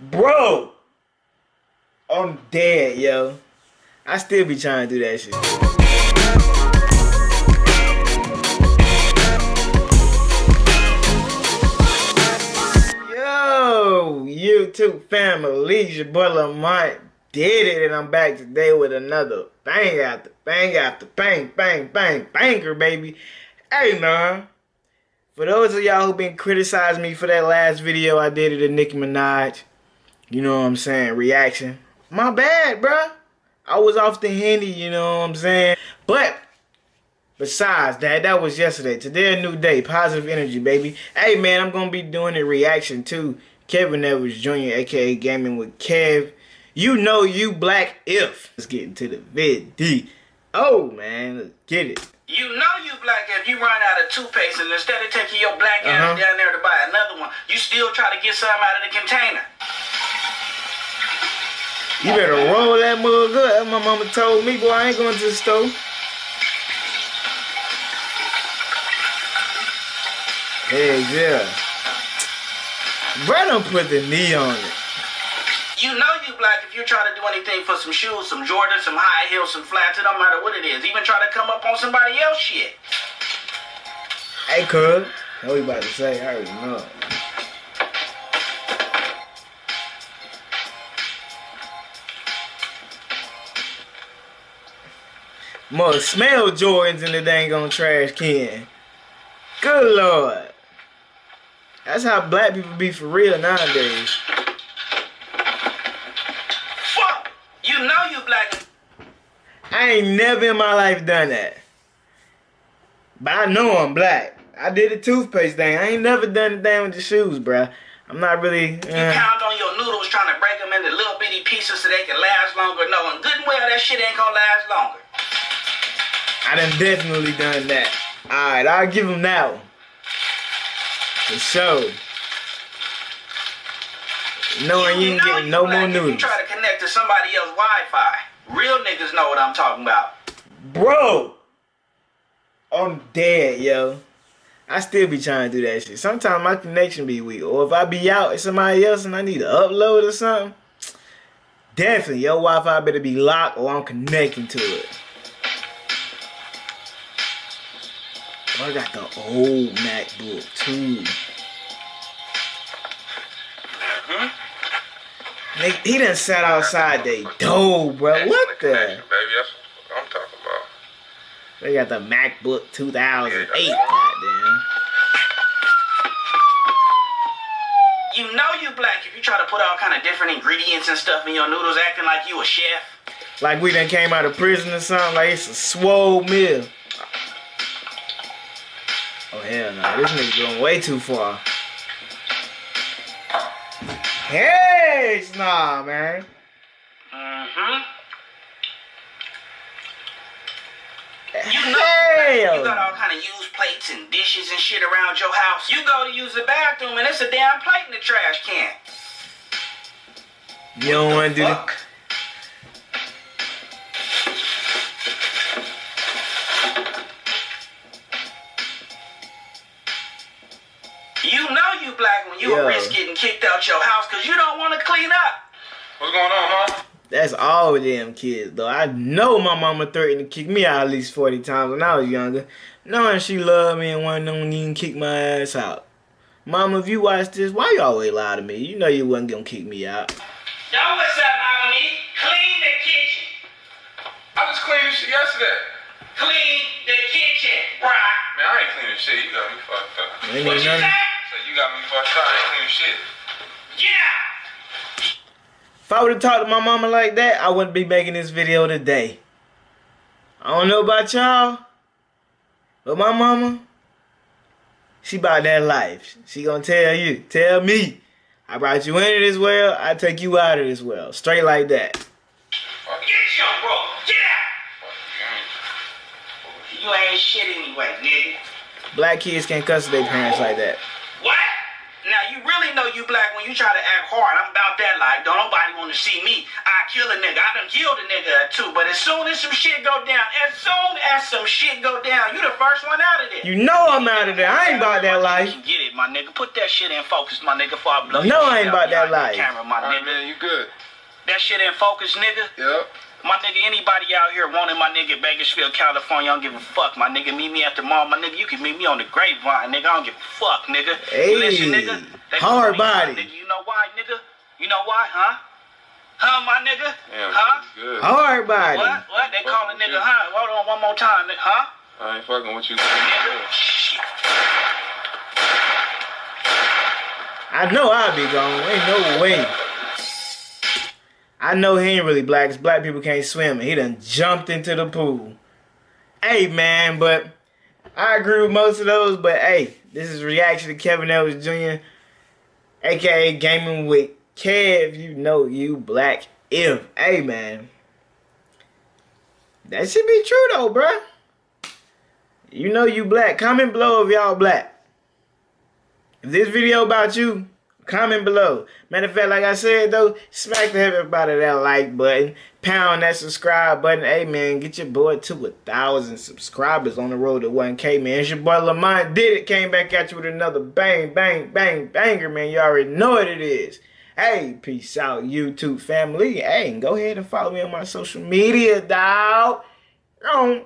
Bro! I'm dead, yo. I still be trying to do that shit. Yo, YouTube family, your boy Lamont did it, and I'm back today with another bang after bang after bang, bang, bang, banger, baby. Hey, man. For those of y'all who been criticizing me for that last video I did of the Nicki Minaj, you know what I'm saying, reaction. My bad, bruh. I was off the handy, you know what I'm saying? But besides that, that was yesterday. Today a new day. Positive energy, baby. Hey man, I'm gonna be doing a reaction to Kevin Edwards Jr., aka Gaming with Kev. You know you black if. Let's get into the vid. Oh man, let's get it. You know you black if you run out of toothpaste and instead of taking your black ass uh -huh. down there to buy another one, you still try to get some out of the container. You better roll that mug up. My mama told me, boy, I ain't going to the store. Hey, yeah. Bro don't put the knee on it. You know you black if you try to do anything for some shoes, some Jordans, some high heels, some flats, it don't matter what it is. Even try to come up on somebody else shit. Hey, cuz. What you about to say? I already know. Must smell Jordans in the dang on trash can. Good lord. That's how black people be for real nowadays. Fuck! You know you black. I ain't never in my life done that. But I know I'm black. I did the toothpaste thing. I ain't never done the thing with the shoes, bruh. I'm not really. Uh... You pound on your noodles trying to break them into little bitty pieces so they can last longer, knowing good and well that shit ain't gonna last longer. I done definitely done that. Alright, I'll give him that one. For sure. Knowing you, you ain't getting no more noodles. You try to connect to somebody else's Wi-Fi. Real niggas know what I'm talking about. Bro! I'm dead, yo. I still be trying to do that shit. Sometimes my connection be weak. Or if I be out with somebody else and I need to upload or something, definitely your Wi-Fi better be locked or I'm connecting to it. I got the old MacBook too. he done sat outside they door, bro. What the? Baby, that's what I'm talking about. They got the MacBook 2008, goddamn. You know you black if you try to put all kind of different ingredients and stuff in your noodles, acting like you a chef. Like we done came out of prison or something. Like it's a swole meal. Oh hell no, this nigga going way too far. Hey, nah, man. Mm-hmm. You know, you got all kind of used plates and dishes and shit around your house. You go to use the bathroom and it's a damn plate in the trash can. You don't want to do that. Black when you yeah. risk getting kicked out your house because you don't want to clean up. What's going on, huh? That's all of them kids, though. I know my mama threatened to kick me out at least 40 times when I was younger, knowing she loved me and wanted to even kick my ass out. Mama, if you watch this, why you always lie to me? You know you wasn't gonna kick me out. Yo, what's up, Mama? Me? Clean the kitchen. I just cleaned this shit yesterday. Clean the kitchen, bruh. Man, I ain't cleaning shit. You got me fucked up. What you say? You got me fucked up. I ain't clean shit. Yeah. If I would have talked to my mama like that, I wouldn't be making this video today. I don't know about y'all, but my mama, she about that life. She gonna tell you, tell me, I brought you into this world, I take you out of this world. Straight like that. Get your bro, get out! You ain't shit anyway, nigga. Black kids can't cuss their parents like that. What? Now you really know you you black when you try to act hard. I'm about that like don't nobody want to see me. I kill a nigga. I done killed a nigga too. But as soon as some shit go down, as soon as some shit go down, you the first one out of there. You know I'm out of there. I ain't about that life. You can get it, my nigga. Put that shit in focus, my nigga, before I blow No, I ain't about that life. Camera, my Alright, nigga. man, you good. That shit in focus, nigga. Yep. My nigga, anybody out here wanting my nigga Bakersfield, California, I don't give a fuck. My nigga, meet me at the mall. My nigga, you can meet me on the grapevine, nigga. I don't give a fuck, nigga. Hey, Listen, nigga. they hard call me body. Nigga, you know why, nigga? You know why, huh? Huh, my nigga? Damn, huh? good. Hard body. What? What? They call a nigga, you. huh? Hold on one more time, nigga. Huh? I ain't fucking with you. Nigga? Shit. I know I'll be gone. Ain't no way. I know he ain't really black 'cause black people can't swim. And he done jumped into the pool. Hey, man, but I agree with most of those. But hey, this is reaction to Kevin Ellis Jr., aka Gaming with Kev. You know you black if. Hey, man. That should be true though, bruh. You know you black. Comment below if y'all black. If this video about you, comment below. Matter of fact, like I said though, smack the heck about that like button, pound that subscribe button. Hey man, get your boy to a thousand subscribers on the road to 1K, man. It's your boy Lamont did it. Came back at you with another bang, bang, bang, banger, man. You already know what it is. Hey, peace out, YouTube family. Hey, go ahead and follow me on my social media. Um,